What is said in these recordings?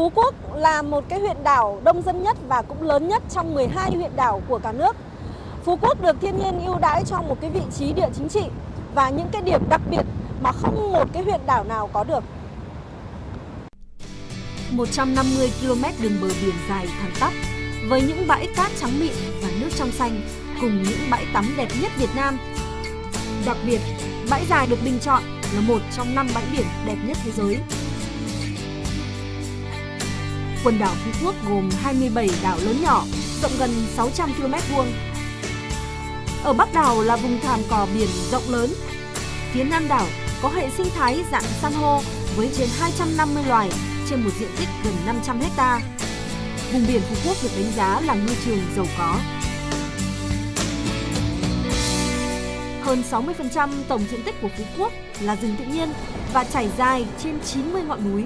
Phú Quốc là một cái huyện đảo đông dân nhất và cũng lớn nhất trong 12 huyện đảo của cả nước. Phú Quốc được thiên nhiên ưu đãi cho một cái vị trí địa chính trị và những cái điểm đặc biệt mà không một cái huyện đảo nào có được. 150 km đường bờ biển dài thẳng tắp với những bãi cát trắng mịn và nước trong xanh cùng những bãi tắm đẹp nhất Việt Nam. Đặc biệt, bãi dài được bình chọn là một trong năm bãi biển đẹp nhất thế giới. Quần đảo Phú Quốc gồm 27 đảo lớn nhỏ, rộng gần 600 km vuông. Ở Bắc đảo là vùng thảm cỏ biển rộng lớn. Phía Nam đảo có hệ sinh thái dạng san hô với trên 250 loài trên một diện tích gần 500 hecta. Vùng biển Phú Quốc được đánh giá là ngư trường giàu có. Hơn 60% tổng diện tích của Phú Quốc là rừng tự nhiên và trải dài trên 90 ngọn núi.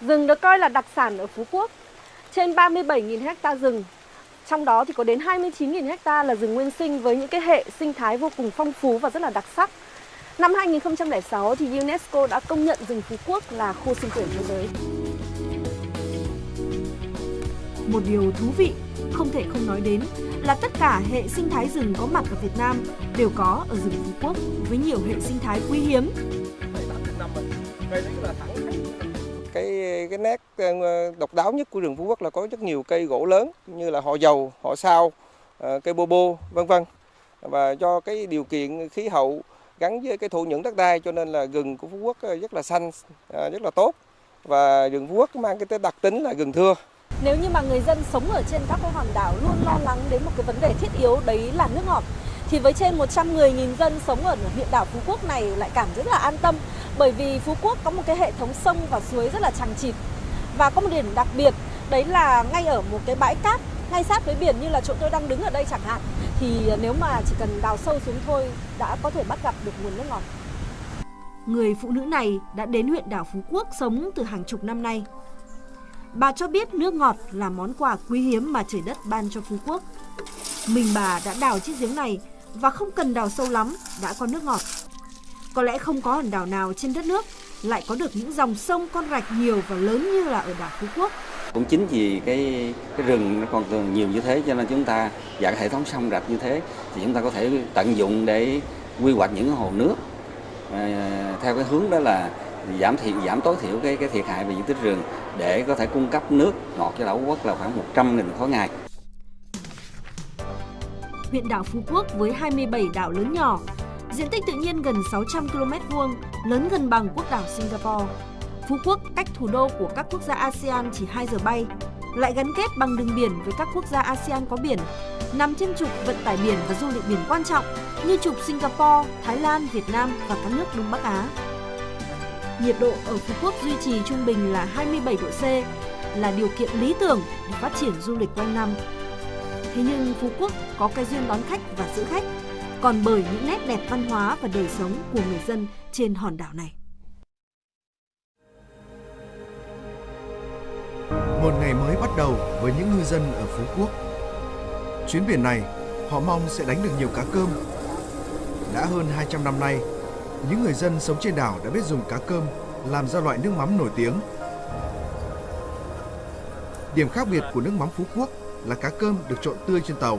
Rừng được coi là đặc sản ở Phú Quốc. Trên 37.000 hecta rừng, trong đó thì có đến 29.000 hecta là rừng nguyên sinh với những cái hệ sinh thái vô cùng phong phú và rất là đặc sắc. Năm 2006 thì UNESCO đã công nhận rừng Phú Quốc là khu sinh quyển thế giới. Một điều thú vị không thể không nói đến là tất cả hệ sinh thái rừng có mặt ở Việt Nam đều có ở rừng Phú Quốc với nhiều hệ sinh thái quý hiếm. Cái cái nét ờ, độc đáo nhất của rừng Phú Quốc là có rất nhiều cây gỗ lớn như là họ dầu, họ sao, ờ, cây bô bô, vân vân. Và do cái điều kiện khí hậu gắn với cái thổ nhưỡng đất đai cho nên là rừng của Phú Quốc ờ, rất là xanh, rất là tốt. Và rừng Phú Quốc mang cái đặc tính là rừng thưa. Nếu như mà người dân sống ở trên các cái hòn đảo luôn lo lắng đến một cái vấn đề thiết yếu đấy là nước ngọt thì với trên 110.000 dân sống ở huyện đảo Phú Quốc này lại cảm rất là an tâm bởi vì Phú Quốc có một cái hệ thống sông và suối rất là chằng chịt và có một điểm đặc biệt, đấy là ngay ở một cái bãi cát, ngay sát với biển như là chỗ tôi đang đứng ở đây chẳng hạn, thì nếu mà chỉ cần đào sâu xuống thôi đã có thể bắt gặp được nguồn nước ngọt. Người phụ nữ này đã đến huyện đảo Phú Quốc sống từ hàng chục năm nay. Bà cho biết nước ngọt là món quà quý hiếm mà trời đất ban cho Phú Quốc. Mình bà đã đào chiếc giếng này và không cần đào sâu lắm, đã có nước ngọt. Có lẽ không có hòn đảo nào trên đất nước lại có được những dòng sông con rạch nhiều và lớn như là ở đảo Phú Quốc. Cũng chính vì cái cái rừng nó còn nhiều như thế cho nên chúng ta và cái hệ thống sông rạch như thế thì chúng ta có thể tận dụng để quy hoạch những hồ nước à, theo cái hướng đó là giảm thiệt giảm tối thiểu cái cái thiệt hại về diện tích rừng để có thể cung cấp nước ngọt cho đảo Phú Quốc là khoảng 100.000 khối ngày. Huyện đảo Phú Quốc với 27 đảo lớn nhỏ, diện tích tự nhiên gần 600 km vuông, lớn gần bằng quốc đảo Singapore. Phú Quốc cách thủ đô của các quốc gia ASEAN chỉ 2 giờ bay, lại gắn kết bằng đường biển với các quốc gia ASEAN có biển, nằm trên trục vận tải biển và du lịch biển quan trọng như trục Singapore, Thái Lan, Việt Nam và các nước Đông Bắc Á. Nhiệt độ ở Phú Quốc duy trì trung bình là 27 độ C, là điều kiện lý tưởng để phát triển du lịch quanh năm. Thế nhưng Phú Quốc có cái duyên đón khách và giữ khách, còn bởi những nét đẹp văn hóa và đời sống của người dân trên hòn đảo này. Một ngày mới bắt đầu với những ngư dân ở Phú Quốc. Chuyến biển này, họ mong sẽ đánh được nhiều cá cơm. Đã hơn 200 năm nay, những người dân sống trên đảo đã biết dùng cá cơm làm ra loại nước mắm nổi tiếng. Điểm khác biệt của nước mắm Phú Quốc là cá cơm được trộn tươi trên tàu.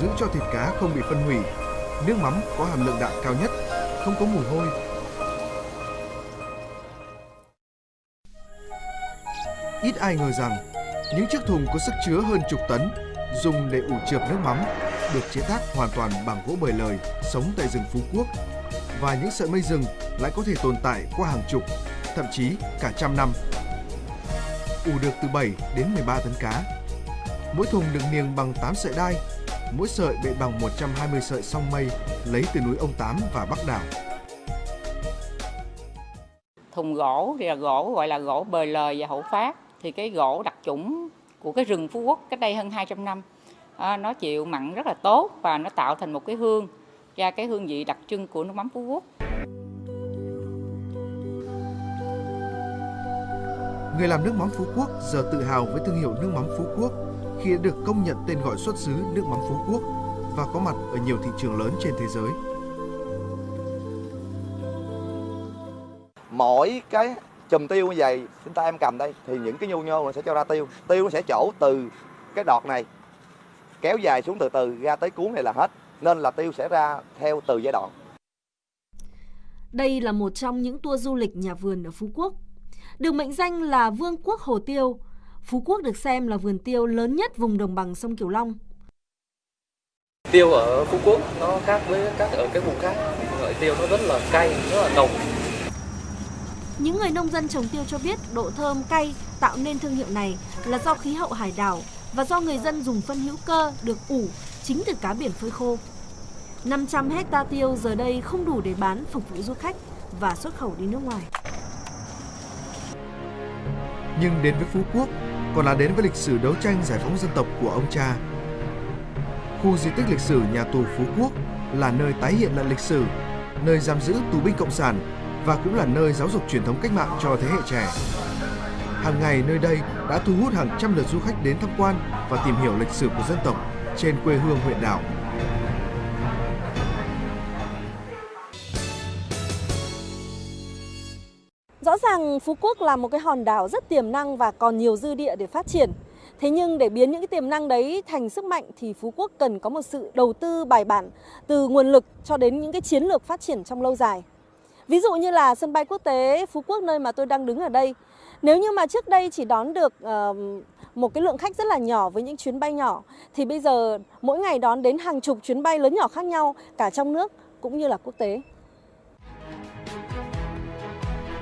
Giữ cho thịt cá không bị phân hủy, nước mắm có hàm lượng đạm cao nhất, không có mùi hôi. Ít ai ngờ rằng những chiếc thùng có sức chứa hơn chục tấn dùng để ủ chượp nước mắm được chế tác hoàn toàn bằng gỗ bời lời sống tại rừng Phú Quốc và những sợi mây rừng lại có thể tồn tại qua hàng chục, thậm chí cả trăm năm. Ủ được từ 7 đến 13 tấn cá. Mỗi thùng được niềng bằng 8 sợi đai, mỗi sợi bệ bằng 120 sợi song mây lấy từ núi Ông Tám và Bắc Đảo. Thùng gỗ thì là gỗ gọi là gỗ bời lời và hậu phát. Thì cái gỗ đặc chủng của cái rừng Phú Quốc cách đây hơn 200 năm à, nó chịu mặn rất là tốt và nó tạo thành một cái hương ra cái hương vị đặc trưng của nước mắm Phú Quốc. Người làm nước mắm Phú Quốc giờ tự hào với thương hiệu nước mắm Phú Quốc khi đã được công nhận tên gọi xuất xứ nước mắm Phú Quốc và có mặt ở nhiều thị trường lớn trên thế giới. mỗi cái chùm tiêu như vậy chúng ta em cầm đây thì những cái nhu nhô nó sẽ cho ra tiêu tiêu nó sẽ chỗ từ cái đọt này kéo dài xuống từ từ ra tới cuốn này là hết nên là tiêu sẽ ra theo từ giai đoạn đây là một trong những tour du lịch nhà vườn ở Phú Quốc. Được mệnh danh là Vương quốc Hồ Tiêu, Phú Quốc được xem là vườn tiêu lớn nhất vùng đồng bằng sông Cửu Long. Tiêu ở Phú Quốc nó khác với các ở các vùng khác. Loại tiêu nó rất là cay, rất là nồng. Những người nông dân trồng tiêu cho biết độ thơm cay tạo nên thương hiệu này là do khí hậu hải đảo và do người dân dùng phân hữu cơ được ủ chính từ cá biển phơi khô. 500 hecta tiêu giờ đây không đủ để bán phục vụ du khách và xuất khẩu đi nước ngoài. Nhưng đến với Phú Quốc còn là đến với lịch sử đấu tranh giải phóng dân tộc của ông cha. Khu di tích lịch sử nhà tù Phú Quốc là nơi tái hiện lại lịch sử, nơi giam giữ tù binh cộng sản và cũng là nơi giáo dục truyền thống cách mạng cho thế hệ trẻ. Hàng ngày nơi đây đã thu hút hàng trăm lượt du khách đến tham quan và tìm hiểu lịch sử của dân tộc trên quê hương huyện đảo. Ràng Phú Quốc là một cái hòn đảo rất tiềm năng và còn nhiều dư địa để phát triển. Thế nhưng để biến những cái tiềm năng đấy thành sức mạnh thì Phú Quốc cần có một sự đầu tư bài bản từ nguồn lực cho đến những cái chiến lược phát triển trong lâu dài. Ví dụ như là sân bay quốc tế Phú Quốc nơi mà tôi đang đứng ở đây. Nếu như mà trước đây chỉ đón được uh, một cái lượng khách rất là nhỏ với những chuyến bay nhỏ thì bây giờ mỗi ngày đón đến hàng chục chuyến bay lớn nhỏ khác nhau cả trong nước cũng như là quốc tế.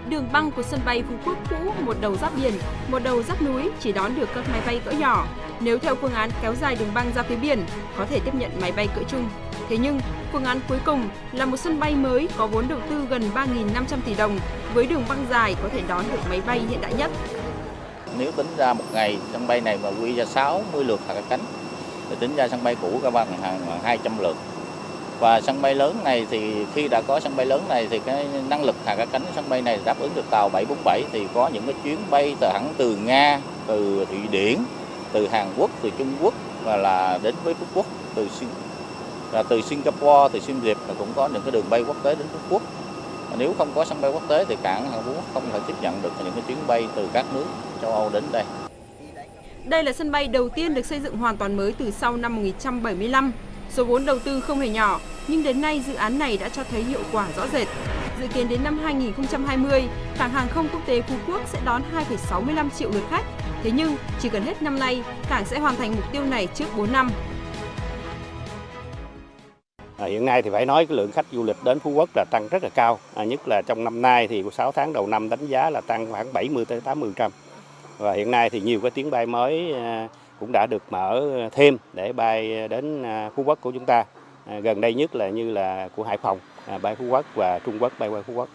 Đường băng của sân bay Phú Quốc cũ một đầu giáp biển, một đầu giáp núi chỉ đón được các máy bay cỡ nhỏ. Nếu theo phương án kéo dài đường băng ra phía biển, có thể tiếp nhận máy bay cỡ trung. Thế nhưng, phương án cuối cùng là một sân bay mới có vốn đầu tư gần 3.500 tỷ đồng với đường băng dài có thể đón được máy bay hiện đại nhất. Nếu tính ra một ngày sân bay này mà quy ra 60 lượt hạ cánh thì tính ra sân bay cũ các bằng hàng 200 lượt và sân bay lớn này thì khi đã có sân bay lớn này thì cái năng lực hạ cánh sân bay này đáp ứng được tàu 747 thì có những cái chuyến bay từ hẳn từ Nga, từ Thụy Điển, từ Hàn Quốc, từ Trung Quốc và là đến với Phú Quốc từ là từ Singapore, từ Siem Reap là cũng có những cái đường bay quốc tế đến Phú Quốc. Nếu không có sân bay quốc tế thì cảng hàn Quốc không thể tiếp nhận được những cái chuyến bay từ các nước châu Âu đến đây. Đây là sân bay đầu tiên được xây dựng hoàn toàn mới từ sau năm 1975 Số vốn đầu tư không hề nhỏ, nhưng đến nay dự án này đã cho thấy hiệu quả rõ rệt. Dự kiến đến năm 2020, cảng hàng không quốc tế Phú Quốc sẽ đón 2,65 triệu lượt khách. Thế nhưng, chỉ cần hết năm nay, cảng sẽ hoàn thành mục tiêu này trước 4 năm. À, hiện nay thì phải nói cái lượng khách du lịch đến Phú Quốc là tăng rất là cao, à, nhất là trong năm nay thì 6 tháng đầu năm đánh giá là tăng khoảng 70 tới 80%. Và hiện nay thì nhiều cái chuyến bay mới à, cũng đã được mở thêm để bay đến à, Phú Quốc của chúng ta. À, gần đây nhất là như là của Hải Phòng, à, bay Phú Quốc và Trung Quốc bay qua Phú Quốc.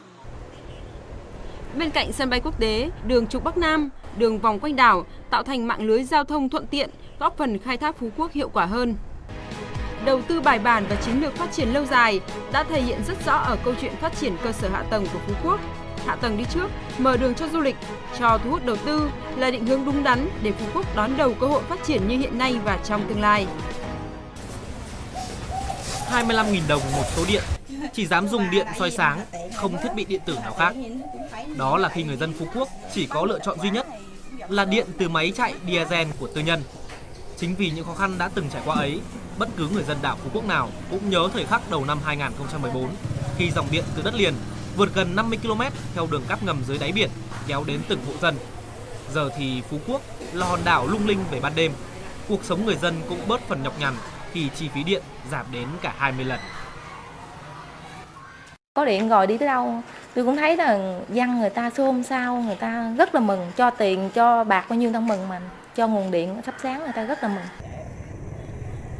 Bên cạnh sân bay quốc tế, đường trục Bắc Nam, đường vòng quanh đảo tạo thành mạng lưới giao thông thuận tiện, góp phần khai thác Phú Quốc hiệu quả hơn. Đầu tư bài bản và chiến lược phát triển lâu dài đã thể hiện rất rõ ở câu chuyện phát triển cơ sở hạ tầng của Phú Quốc hạ tầng đi trước, mở đường cho du lịch, cho thu hút đầu tư là định hướng đúng đắn để Phú Quốc đón đầu cơ hội phát triển như hiện nay và trong tương lai. 25.000 đồng một số điện, chỉ dám dùng điện soi sáng, không thiết bị điện tử nào khác. Đó là khi người dân Phú Quốc chỉ có lựa chọn duy nhất là điện từ máy chạy diesel của tư nhân. Chính vì những khó khăn đã từng trải qua ấy, bất cứ người dân đảo Phú Quốc nào cũng nhớ thời khắc đầu năm 2014 khi dòng điện từ đất liền vượt gần 50 km theo đường cáp ngầm dưới đáy biển kéo đến từng hộ dân. Giờ thì Phú Quốc là hòn đảo lung linh về ban đêm. Cuộc sống người dân cũng bớt phần nhọc nhằn khi chi phí điện giảm đến cả 20 lần. Có điện rồi đi tới đâu, tôi cũng thấy là dân người ta xôn xao, người ta rất là mừng, cho tiền, cho bạc bao nhiêu ta mừng mà, cho nguồn điện thắp sáng người ta rất là mừng.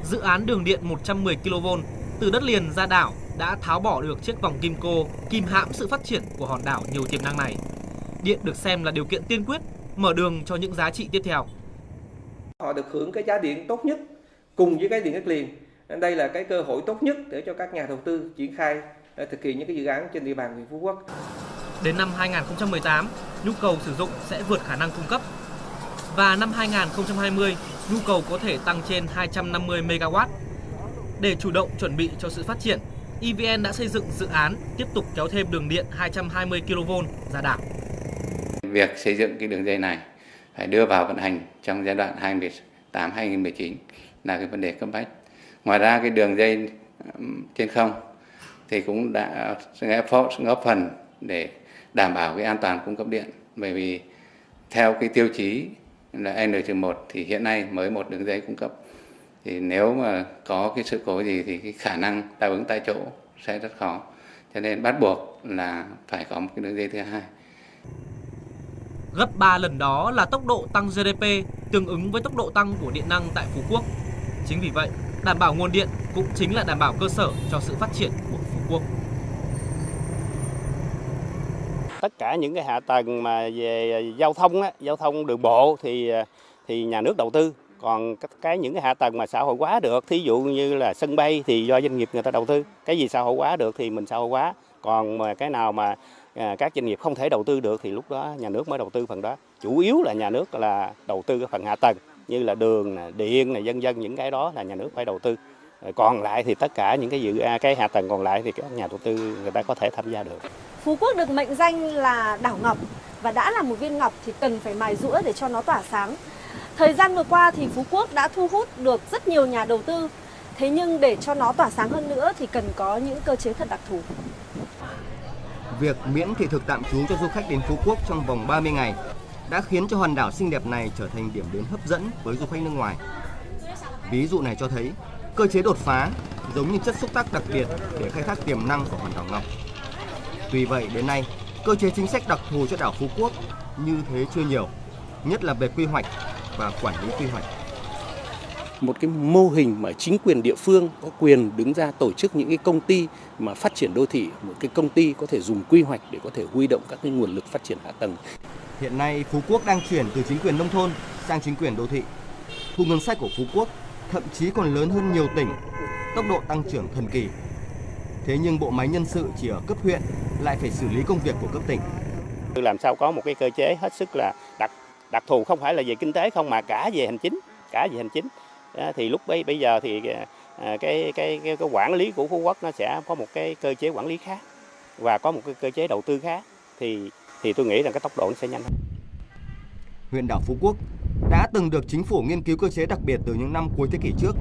Dự án đường điện 110 kV từ đất liền ra đảo đã tháo bỏ được chiếc vòng kim cô kìm hãm sự phát triển của hòn đảo nhiều tiềm năng này. Điện được xem là điều kiện tiên quyết mở đường cho những giá trị tiếp theo. Họ được hưởng cái giá điện tốt nhất cùng với cái điện đất liền. Đây là cái cơ hội tốt nhất để cho các nhà đầu tư triển khai ờ, thực hiện những cái dự án trên địa bàn huyện Phú Quốc. Đến năm 2018, nhu cầu sử dụng sẽ vượt khả năng cung cấp. Và năm 2020, nhu cầu có thể tăng trên 250 MW. Để chủ động chuẩn bị cho sự phát triển, EVN đã xây dựng dự án tiếp tục kéo thêm đường điện 220 kV ra đảo. Việc xây dựng cái đường dây này phải đưa vào vận hành trong giai đoạn 2018-2019 là cái vấn đề cấp bách. Ngoài ra cái đường dây trên không thì cũng đã góp phần để đảm bảo cái an toàn cung cấp điện bởi vì theo cái tiêu chí là N-1 thì hiện nay mới một đường dây cung cấp thì nếu mà có cái sự cố gì thì cái khả năng đáp ứng tại chỗ sẽ rất khó cho nên bắt buộc là phải có một cái đường dây thứ hai Gấp 3 lần đó là tốc độ tăng GDP tương ứng với tốc độ tăng của điện năng tại Phú Quốc. Chính vì vậy, đảm bảo nguồn điện cũng chính là đảm bảo cơ sở cho sự phát triển của Phú Quốc. Tất cả những cái hạ tầng mà về giao thông á, giao thông đường bộ thì thì nhà nước đầu tư, còn cái những cái hạ tầng mà xã hội hóa được, thí dụ như là sân bay thì do doanh nghiệp người ta đầu tư, cái gì xã hội hóa được thì mình xã hội hóa, còn mà cái nào mà à, các doanh nghiệp không thể đầu tư được thì lúc đó nhà nước mới đầu tư phần đó. Chủ yếu là nhà nước là đầu tư cái phần hạ tầng như là đường, điện, này, dân dân những cái đó là nhà nước phải đầu tư. Còn lại thì tất cả những cái dự à, cái hạ tầng còn lại thì các nhà đầu tư người ta có thể tham gia được. Phú Quốc được mệnh danh là đảo ngọc và đã là một viên ngọc thì cần phải mài rũa để cho nó tỏa sáng. Thời gian vừa qua thì Phú Quốc đã thu hút được rất nhiều nhà đầu tư. Thế nhưng để cho nó tỏa sáng hơn nữa thì cần có những cơ chế thật đặc thù. Việc miễn thị thực tạm trú cho du khách đến Phú Quốc trong vòng 30 ngày đã khiến cho hòn đảo xinh đẹp này trở thành điểm đến hấp dẫn với du khách nước ngoài. Ví dụ này cho thấy cơ chế đột phá giống như chất xúc tác đặc biệt để khai thác tiềm năng của hòn đảo Ngọc. Tuy vậy đến nay, cơ chế chính sách đặc thù cho đảo Phú Quốc như thế chưa nhiều, nhất là về quy hoạch và quản lý quy hoạch một cái mô hình mà chính quyền địa phương có quyền đứng ra tổ chức những cái công ty mà phát triển đô thị, một cái công ty có thể dùng quy hoạch để có thể huy động các cái nguồn lực phát triển hạ tầng. Hiện nay Phú Quốc đang chuyển từ chính quyền nông thôn sang chính quyền đô thị. Thu ngân sách của Phú Quốc thậm chí còn lớn hơn nhiều tỉnh, tốc độ tăng trưởng thần kỳ. Thế nhưng bộ máy nhân sự chỉ ở cấp huyện lại phải xử lý công việc của cấp tỉnh. Làm sao có một cái cơ chế hết sức là đặc đặc thù không phải là về kinh tế không mà cả về hành chính, cả về hành chính thì lúc bây bây giờ thì cái cái cái, cái quản lý của Phú Quốc nó sẽ có một cái cơ chế quản lý khác và có một cái cơ chế đầu tư khác thì thì tôi nghĩ rằng cái tốc độ nó sẽ nhanh hơn. Huyện đảo Phú Quốc đã từng được chính phủ nghiên cứu cơ chế đặc biệt từ những năm cuối thế kỷ trước.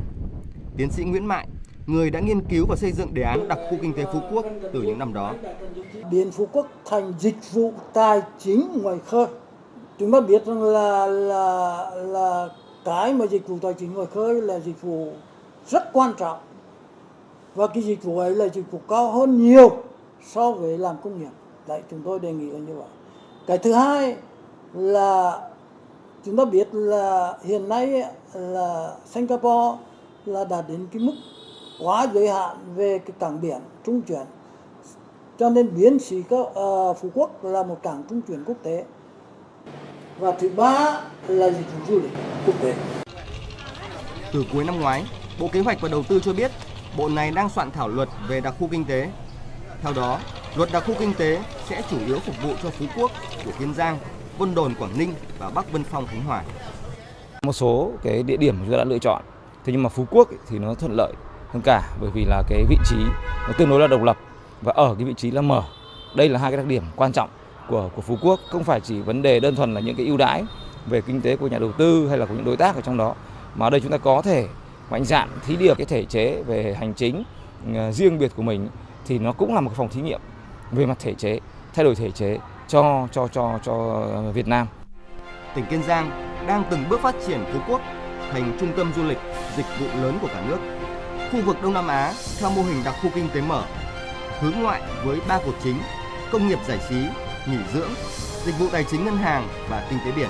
Tiến sĩ Nguyễn Mại, người đã nghiên cứu và xây dựng đề án đặc khu kinh tế Phú Quốc từ những năm đó. Biến Phú Quốc thành dịch vụ tài chính ngoài khơi. Chúng ta biết rằng là là là cái mà dịch vụ tài chính ngoài khơi là dịch vụ rất quan trọng. Và cái dịch vụ ấy là dịch vụ cao hơn nhiều so với làm công nghiệp. Đấy chúng tôi đề nghị là như vậy. Cái thứ hai là chúng ta biết là hiện nay là Singapore là đạt đến cái mức quá giới hạn về cái cảng biển trung chuyển. Cho nên biến sĩ uh, ờ, Phú Quốc là một cảng trung chuyển quốc tế và thứ ba là dịch vụ du lịch quốc tế. Từ cuối năm ngoái, Bộ Kế hoạch và Đầu tư cho biết bộ này đang soạn thảo luật về đặc khu kinh tế. Theo đó, luật đặc khu kinh tế sẽ chủ yếu phục vụ cho Phú Quốc của Kiên Giang, Vân Đồn Quảng Ninh và Bắc Vân Phong Khánh Hòa. Một số cái địa điểm chúng ta đã lựa chọn, thế nhưng mà Phú Quốc thì nó thuận lợi hơn cả bởi vì là cái vị trí nó tương đối là độc lập và ở cái vị trí là mở. Đây là hai cái đặc điểm quan trọng của của Phú Quốc không phải chỉ vấn đề đơn thuần là những cái ưu đãi về kinh tế của nhà đầu tư hay là của những đối tác ở trong đó mà ở đây chúng ta có thể mạnh dạn thí điểm cái thể chế về hành chính ờ, riêng biệt của mình thì nó cũng là một phòng thí nghiệm về mặt thể chế thay đổi thể chế cho cho cho cho Việt Nam. Tỉnh Kiên Giang đang từng bước phát triển Phú Quốc thành trung tâm du lịch, dịch vụ lớn của cả nước. Khu vực Đông Nam Á theo mô hình đặc khu kinh tế mở, hướng ngoại với ba cột chính: công nghiệp giải trí, nghỉ dưỡng, dịch vụ tài chính ngân hàng và kinh tế biển.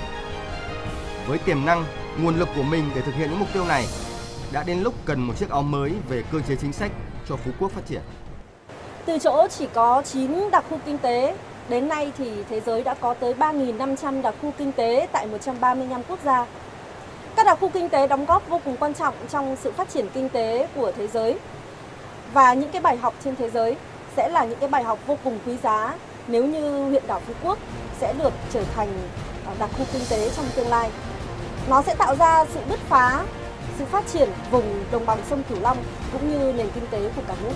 Với tiềm năng, nguồn lực của mình để thực hiện những mục tiêu này, đã đến lúc cần một chiếc áo mới về cơ chế chính sách cho Phú Quốc phát triển. Từ chỗ chỉ có 9 đặc khu kinh tế, đến nay thì thế giới đã có tới 3.500 đặc khu kinh tế tại 135 quốc gia. Các đặc khu kinh tế đóng góp vô cùng quan trọng trong sự phát triển kinh tế của thế giới. Và những cái bài học trên thế giới sẽ là những cái bài học vô cùng quý giá nếu như huyện đảo Phú Quốc sẽ được trở thành à, đặc khu kinh tế trong tương lai. Nó sẽ tạo ra sự bứt phá, sự phát triển vùng đồng bằng sông Cửu Long cũng như nền kinh tế của cả nước.